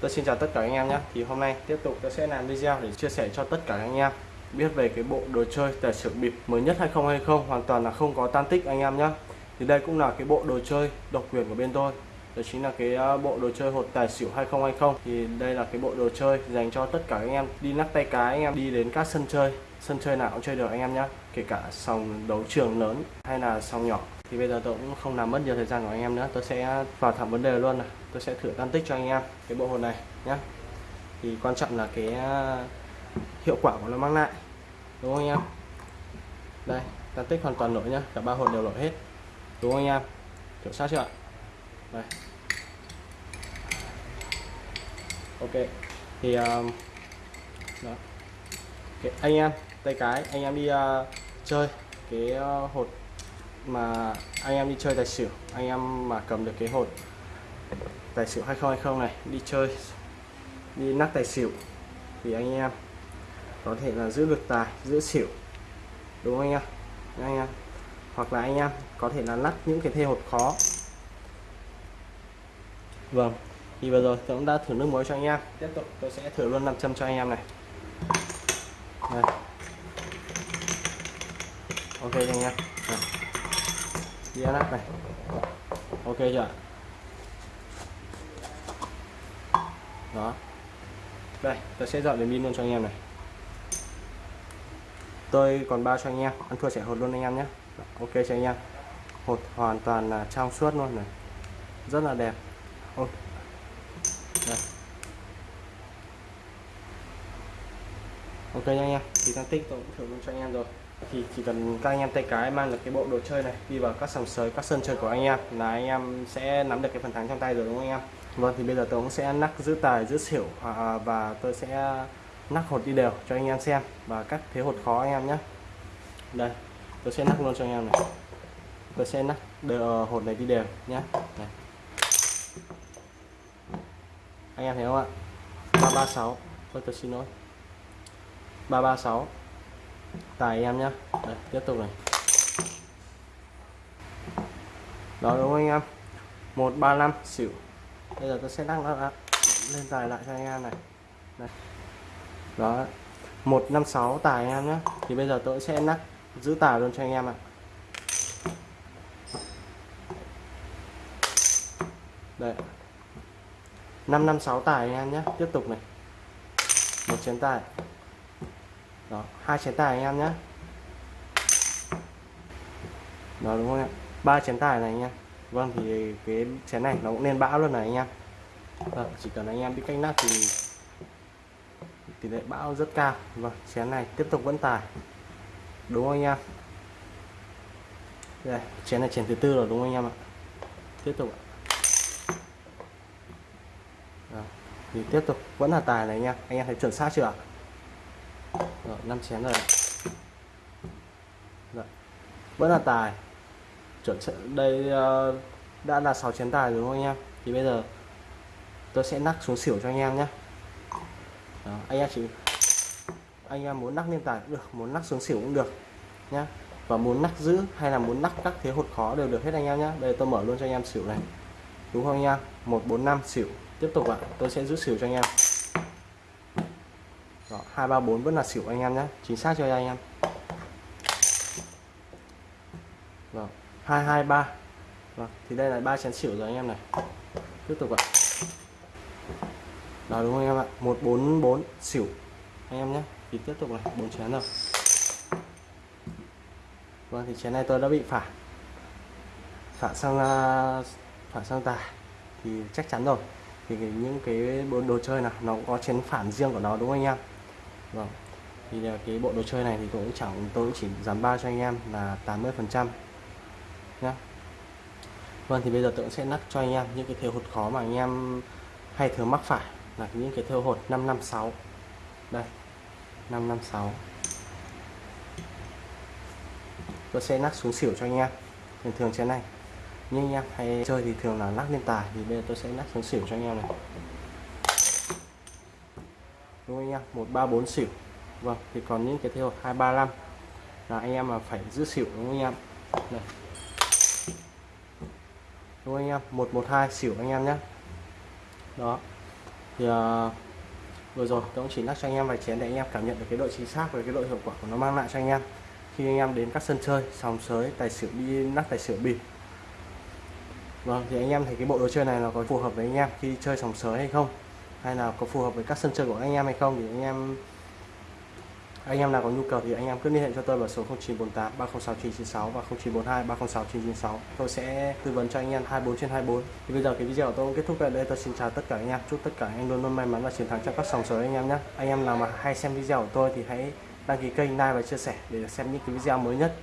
Tôi xin chào tất cả anh em nhé. Thì hôm nay tiếp tục tôi sẽ làm video để chia sẻ cho tất cả anh em biết về cái bộ đồ chơi tài xỉu bịp mới nhất 2020 hoàn toàn là không có tan tích anh em nhé. Thì đây cũng là cái bộ đồ chơi độc quyền của bên tôi. Đó chính là cái ờ, bộ đồ chơi hột tài xỉu 2020 thì đây là cái bộ đồ chơi dành cho tất cả anh em đi nắp tay cái anh em, đi đến các sân chơi. Sân chơi nào cũng chơi được anh em nhé. Kể cả sòng đấu trường lớn hay là sòng nhỏ thì bây giờ tôi cũng không làm mất nhiều thời gian của anh em nữa. Tôi sẽ vào thẳng vấn đề luôn này. Tôi sẽ thử tan tích cho anh em cái bộ hồn này nhé thì quan trọng là cái à, hiệu quả của nó mang lại đúng không anh em? Đây tan tích hoàn toàn lỗi nhá. Cả ba hồn đều lỗi hết đúng không anh em? Kiểm soát chưa ạ? Đây. Ok. Thì um, đó. Okay. anh em tay cái anh em đi uh, chơi cái uh, hột mà anh em đi chơi tài xỉu, anh em mà cầm được cái hột tài xỉu 2020 này, đi chơi, đi nắc tài xỉu thì anh em có thể là giữ được tài, giữ xỉu, đúng không anh em? Anh em. Hoặc là anh em có thể là lắc những cái thê hột khó. Vâng thì vừa rồi tôi cũng đã thử nước muối cho anh em. Tiếp tục tôi sẽ thử luôn nam châm cho anh em này. Đây. ok anh em. Đây dĩa lắp này. Ok chưa đó. Đây tôi sẽ dọn đến pin luôn cho anh em này. Tôi còn bao cho anh em, ăn thua sẽ hột luôn anh em nhé. Ok cho anh em. Hột hoàn toàn là trong suốt luôn này. Rất là đẹp. Ok. Đây. ok nha anh em. Thì tăng tích tôi cũng thử luôn cho anh em rồi thì chỉ cần các anh em tay cái mang được cái bộ đồ chơi này đi vào các sòng sới các sân chơi của anh em là anh em sẽ nắm được cái phần thắng trong tay rồi đúng không anh em? Vâng thì bây giờ tôi cũng sẽ nắc giữ tài giữ xỉu à, à, và tôi sẽ nắc hột đi đều cho anh em xem và các thế hột khó anh em nhé. Đây tôi sẽ nắc luôn cho anh em này. Tôi sẽ nắc đều, ờ, hột này đi đều nhé. Này. anh em thấy không ạ? 336 thôi tôi xin lỗi. 336 tài em nhé đây, tiếp tục này. Đó đúng không anh em? 135 xỉu. Bây giờ tôi sẽ đăng nó lên tài lại cho anh em này. Đây. đó. 156 tài anh em nhé thì bây giờ tôi sẽ nắp giữ tài luôn cho anh em ạ. Đây. 556 tài anh em nhé tiếp tục này. Một chén tài đó hai chén tài anh em nhé. Đó đúng không ạ ba chén tài này anh em. Vâng thì cái chén này nó cũng nên bão luôn này anh em. Vâng, chỉ cần anh em biết cách nắp thì tỷ lệ bão rất cao. Vâng chén này tiếp tục vẫn tài. Đúng không anh em? Đây chén này chén thứ tư rồi đúng không anh em ạ? Tiếp tục ạ. Đó. thì tiếp tục vẫn là tài này anh em. Anh em thấy chuẩn xác chưa ạ? Rồi năm chén rồi rồi. Dạ. vẫn là tài. Chuẩn đây uh, đã là 6 chén tài rồi đúng không anh em? Thì bây giờ tôi sẽ nắc xuống xỉu cho anh em nhé. Đó, anh em chỉ anh em muốn nắc lên tài cũng được muốn nắc xuống xỉu cũng được nhá và muốn nắc giữ hay là muốn nắc các thế hột khó đều được hết anh em nhé. Đây tôi mở luôn cho anh em xỉu này. Đúng không anh em? 145 xỉu. Tiếp tục ạ tôi sẽ giữ xỉu cho anh em. Đó, 234 vẫn là xỉu anh em nhé chính xác cho anh em. Vâng, rồi, 223 Vâng, thì đây là ba chén xỉu rồi anh em này. Tiếp tục ạ. Đó đúng không anh em ạ? 144 xỉu. Anh em nhé thì tiếp tục này bốn chén rồi vâng thì chén này tôi đã bị phản phản sang à, phản sang tài thì chắc chắn rồi. Thì những cái bộ đồ chơi nào nó có chén phản riêng của nó đúng không anh em? Vâng. Thì à, cái bộ đồ chơi này thì cũng chẳng, tôi cũng chỉ giảm ba cho anh em là 80 phần trăm. Nhé Vâng thì bây giờ tôi sẽ nắp cho anh em những cái thêu hột khó mà anh em hay thường mắc phải, là những cái thêu hột 556 đây 556 tôi sẽ nắp xuống xỉu cho anh em. Thường thường trên này. Nhưng anh em hay chơi thì thường là lắc lên tài, thì bây giờ tôi sẽ nắp xuống xỉu cho anh em này đúng không anh em? 134 xỉu. Vâng thì còn những cái thêu 235 là anh em mà phải giữ xỉu đúng không anh em? Đây đúng không anh em? 112 xỉu anh em nhé. Đó. Thì uh, vừa rồi tôi cũng chỉ nắc cho anh em vài chén để anh em cảm nhận được cái độ chính xác và cái độ hiệu quả của nó mang lại cho anh em. Khi anh em đến các sân chơi sòng sới tài xỉu đi nắc tài xỉu bịp. Vâng thì anh em thấy cái bộ đồ chơi này nó có phù hợp với anh em khi chơi sòng sới hay không? Hay là có phù hợp với các sân chơi của anh em hay không? Thì anh em anh em nào có nhu cầu thì anh em cứ liên hệ cho tôi vào số 0948 306 996 và 0942 306 996 tôi sẽ tư vấn cho anh em 24 trên 24 thì bây giờ cái video của tôi cũng kết thúc tại đây. Tôi xin chào tất cả anh em. Chúc tất cả anh em luôn luôn may mắn và chiến thắng trong các sòng sới anh em nhé. Anh em nào mà hay xem video của tôi thì hãy đăng ký kênh, like và chia sẻ để xem những cái video mới nhất.